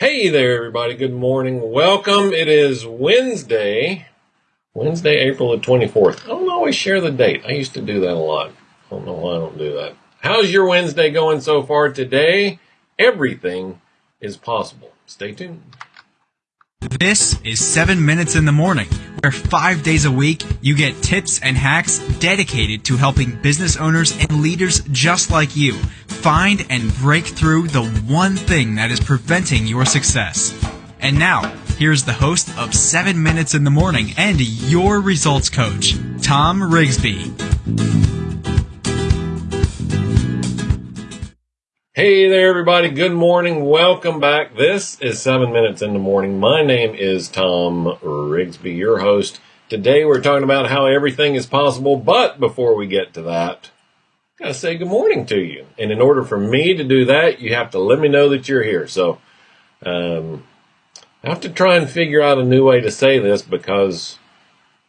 Hey there, everybody. Good morning. Welcome. It is Wednesday, Wednesday, April the 24th. I don't always share the date. I used to do that a lot. I don't know why I don't do that. How's your Wednesday going so far today? Everything is possible. Stay tuned. This is 7 Minutes in the Morning, where five days a week you get tips and hacks dedicated to helping business owners and leaders just like you find and break through the one thing that is preventing your success. And now, here's the host of 7 Minutes in the Morning and your results coach, Tom Rigsby. Hey there, everybody. Good morning. Welcome back. This is seven minutes in the morning. My name is Tom Rigsby, your host. Today we're talking about how everything is possible, but before we get to that, I gotta say good morning to you. And in order for me to do that, you have to let me know that you're here. So, um, I have to try and figure out a new way to say this because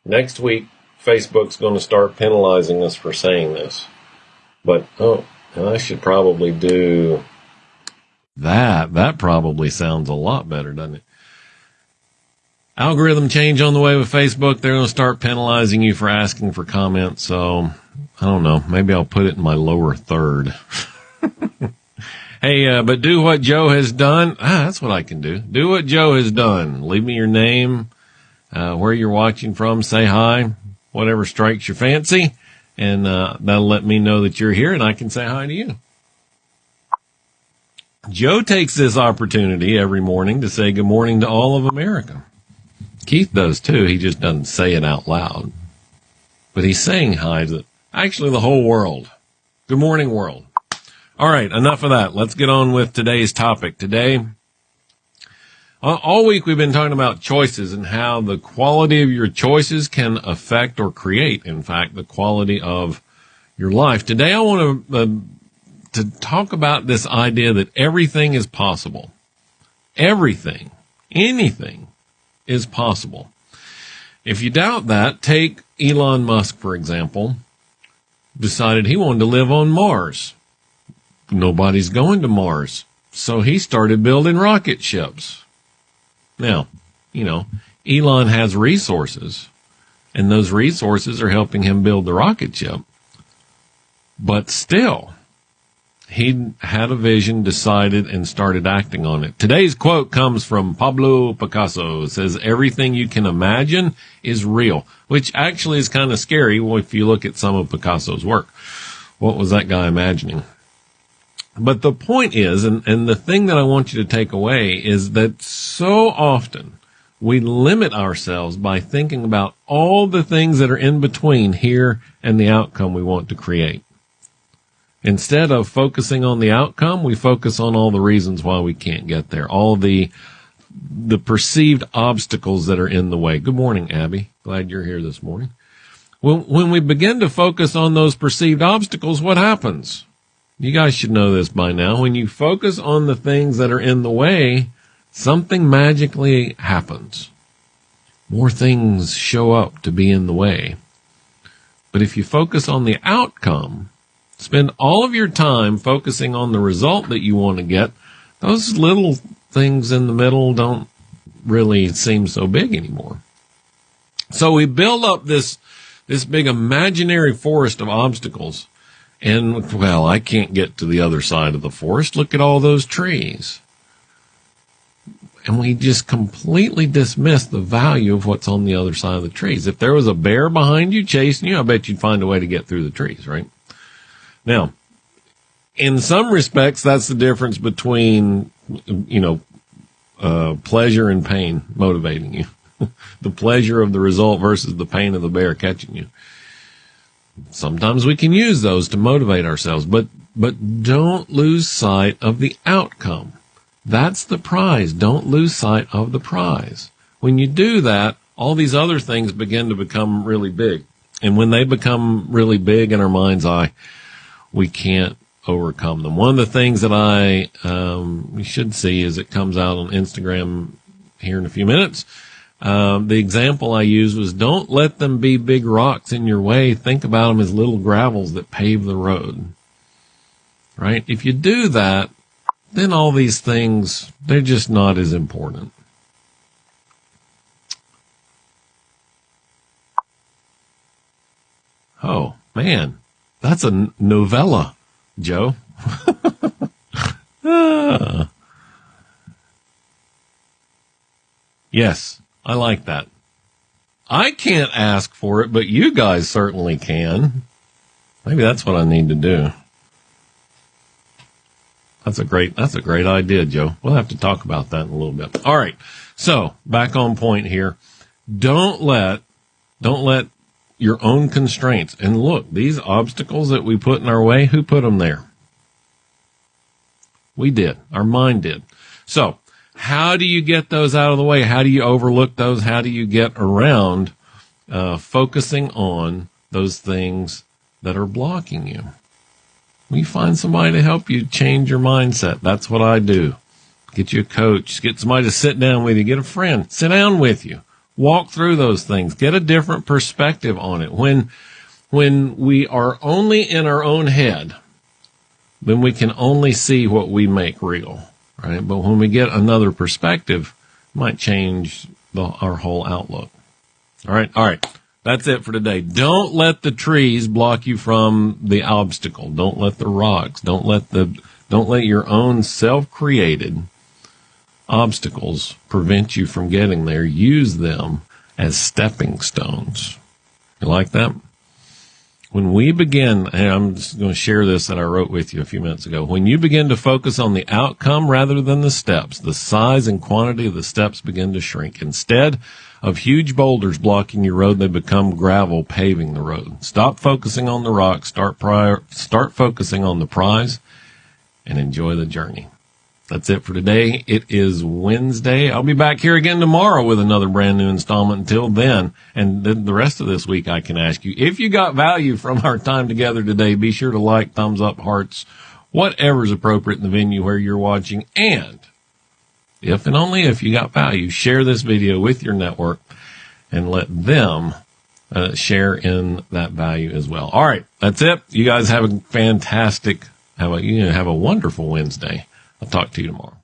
next week Facebook's going to start penalizing us for saying this. But, oh, I should probably do that. That probably sounds a lot better, doesn't it? Algorithm change on the way with Facebook. They're going to start penalizing you for asking for comments. So I don't know. Maybe I'll put it in my lower third. hey, uh, but do what Joe has done. Ah, that's what I can do. Do what Joe has done. Leave me your name, uh, where you're watching from. Say hi, whatever strikes your fancy and uh, that'll let me know that you're here and I can say hi to you. Joe takes this opportunity every morning to say good morning to all of America. Keith does too. He just doesn't say it out loud, but he's saying hi to actually the whole world. Good morning, world. All right, enough of that. Let's get on with today's topic. Today, all week we've been talking about choices and how the quality of your choices can affect or create, in fact, the quality of your life. Today I want to, uh, to talk about this idea that everything is possible. Everything, anything is possible. If you doubt that, take Elon Musk, for example, decided he wanted to live on Mars. Nobody's going to Mars. So he started building rocket ships. Now, you know, Elon has resources, and those resources are helping him build the rocket ship. But still, he had a vision, decided, and started acting on it. Today's quote comes from Pablo Picasso. It says, everything you can imagine is real, which actually is kind of scary if you look at some of Picasso's work. What was that guy imagining? But the point is, and, and the thing that I want you to take away is that so often we limit ourselves by thinking about all the things that are in between here and the outcome we want to create. Instead of focusing on the outcome, we focus on all the reasons why we can't get there, all the the perceived obstacles that are in the way. Good morning, Abby. Glad you're here this morning. When, when we begin to focus on those perceived obstacles, what happens? You guys should know this by now. When you focus on the things that are in the way, something magically happens. More things show up to be in the way. But if you focus on the outcome, spend all of your time focusing on the result that you want to get, those little things in the middle don't really seem so big anymore. So we build up this, this big imaginary forest of obstacles and well, I can't get to the other side of the forest. Look at all those trees. And we just completely dismiss the value of what's on the other side of the trees. If there was a bear behind you chasing you, I bet you'd find a way to get through the trees, right? Now, in some respects, that's the difference between, you know, uh, pleasure and pain motivating you. the pleasure of the result versus the pain of the bear catching you sometimes we can use those to motivate ourselves, but, but don't lose sight of the outcome. That's the prize. Don't lose sight of the prize. When you do that, all these other things begin to become really big. And when they become really big in our mind's eye, we can't overcome them. One of the things that I um, should see is it comes out on Instagram here in a few minutes um, the example I used was don't let them be big rocks in your way. Think about them as little gravels that pave the road. Right? If you do that, then all these things, they're just not as important. Oh, man, that's a novella, Joe. ah. Yes, I like that. I can't ask for it, but you guys certainly can. Maybe that's what I need to do. That's a great, that's a great idea, Joe. We'll have to talk about that in a little bit. All right. So back on point here. Don't let, don't let your own constraints and look, these obstacles that we put in our way, who put them there? We did. Our mind did. So how do you get those out of the way? How do you overlook those? How do you get around uh, focusing on those things that are blocking you? We find somebody to help you change your mindset. That's what I do. Get you a coach, get somebody to sit down with you, get a friend, sit down with you, walk through those things, get a different perspective on it. When, when we are only in our own head, then we can only see what we make real, right? But when we get another perspective, might change the, our whole outlook. All right. All right. That's it for today. Don't let the trees block you from the obstacle. Don't let the rocks, don't let the, don't let your own self-created obstacles prevent you from getting there. Use them as stepping stones. You like that? When we begin, and I'm just going to share this that I wrote with you a few minutes ago. When you begin to focus on the outcome rather than the steps, the size and quantity of the steps begin to shrink. Instead, of huge boulders blocking your road, they become gravel paving the road. Stop focusing on the rock, start prior, start focusing on the prize and enjoy the journey. That's it for today. It is Wednesday. I'll be back here again tomorrow with another brand new installment. Until then, and then the rest of this week, I can ask you if you got value from our time together today. Be sure to like, thumbs up, hearts, whatever's appropriate in the venue where you're watching, and if and only if you got value, share this video with your network and let them uh, share in that value as well. All right, that's it. You guys have a fantastic, have a you know, have a wonderful Wednesday. I'll talk to you tomorrow.